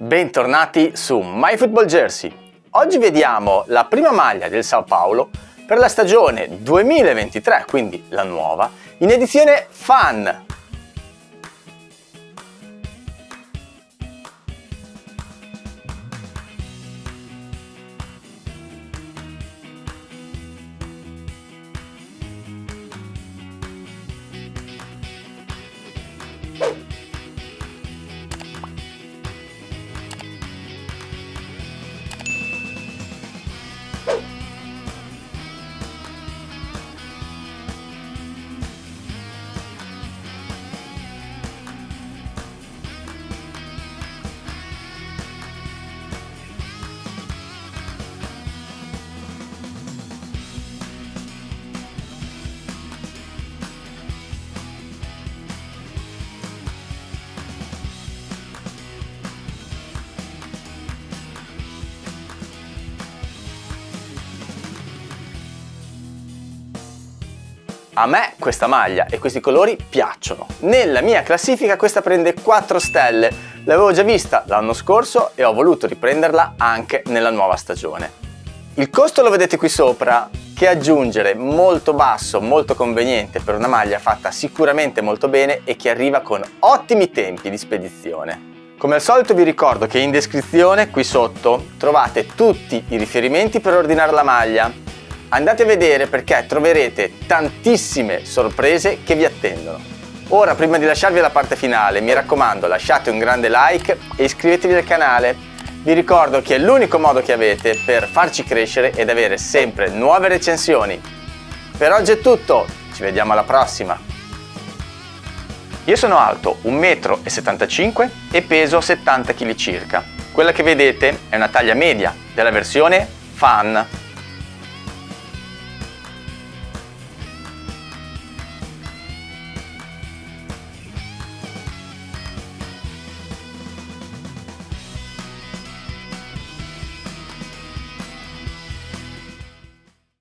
Bentornati su MyFootballJersey. Oggi vediamo la prima maglia del Sao Paulo per la stagione 2023, quindi la nuova, in edizione Fan, A me questa maglia e questi colori piacciono. Nella mia classifica questa prende 4 stelle. L'avevo già vista l'anno scorso e ho voluto riprenderla anche nella nuova stagione. Il costo lo vedete qui sopra, che aggiungere molto basso, molto conveniente per una maglia fatta sicuramente molto bene e che arriva con ottimi tempi di spedizione. Come al solito vi ricordo che in descrizione qui sotto trovate tutti i riferimenti per ordinare la maglia Andate a vedere perché troverete tantissime sorprese che vi attendono. Ora, prima di lasciarvi alla parte finale, mi raccomando lasciate un grande like e iscrivetevi al canale. Vi ricordo che è l'unico modo che avete per farci crescere ed avere sempre nuove recensioni. Per oggi è tutto, ci vediamo alla prossima! Io sono alto 1,75 m e peso 70 kg circa. Quella che vedete è una taglia media della versione Fan